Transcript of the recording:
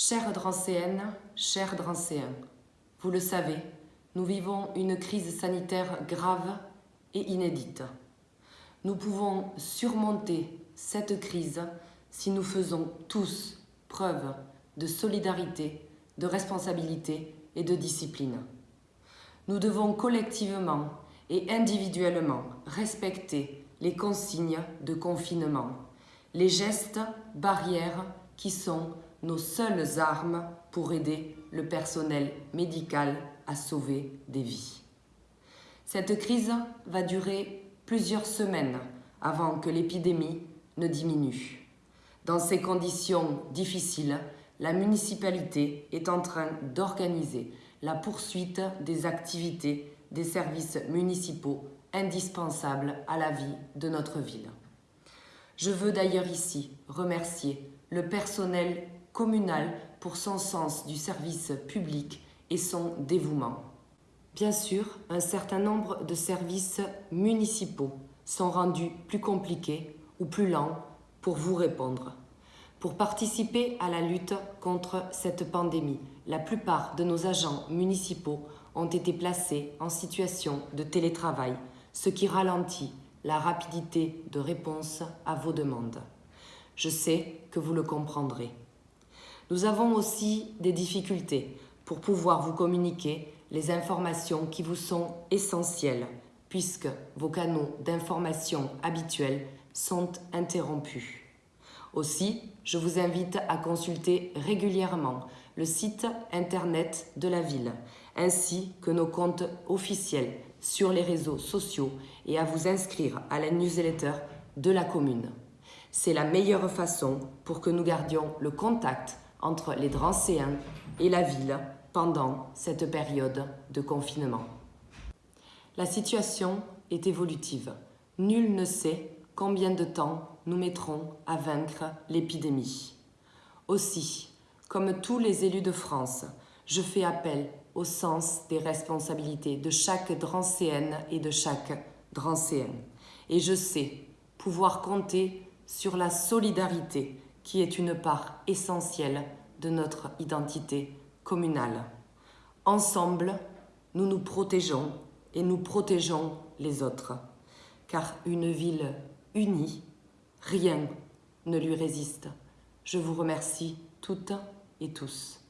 Chères Drancéennes, chers Drancéens, vous le savez, nous vivons une crise sanitaire grave et inédite. Nous pouvons surmonter cette crise si nous faisons tous preuve de solidarité, de responsabilité et de discipline. Nous devons collectivement et individuellement respecter les consignes de confinement, les gestes barrières qui sont nos seules armes pour aider le personnel médical à sauver des vies. Cette crise va durer plusieurs semaines avant que l'épidémie ne diminue. Dans ces conditions difficiles, la municipalité est en train d'organiser la poursuite des activités des services municipaux indispensables à la vie de notre ville. Je veux d'ailleurs ici remercier le personnel communal pour son sens du service public et son dévouement. Bien sûr, un certain nombre de services municipaux sont rendus plus compliqués ou plus lents pour vous répondre. Pour participer à la lutte contre cette pandémie, la plupart de nos agents municipaux ont été placés en situation de télétravail, ce qui ralentit la rapidité de réponse à vos demandes. Je sais que vous le comprendrez. Nous avons aussi des difficultés pour pouvoir vous communiquer les informations qui vous sont essentielles puisque vos canaux d'information habituels sont interrompus. Aussi, je vous invite à consulter régulièrement le site internet de la ville, ainsi que nos comptes officiels sur les réseaux sociaux et à vous inscrire à la newsletter de la commune. C'est la meilleure façon pour que nous gardions le contact entre les Drancéens et la ville pendant cette période de confinement. La situation est évolutive. Nul ne sait combien de temps nous mettrons à vaincre l'épidémie. Aussi, comme tous les élus de France, je fais appel au sens des responsabilités de chaque Drancéenne et de chaque Drancéen. Et je sais pouvoir compter sur la solidarité qui est une part essentielle de notre identité communale. Ensemble, nous nous protégeons et nous protégeons les autres, car une ville unie, rien ne lui résiste. Je vous remercie toutes et tous.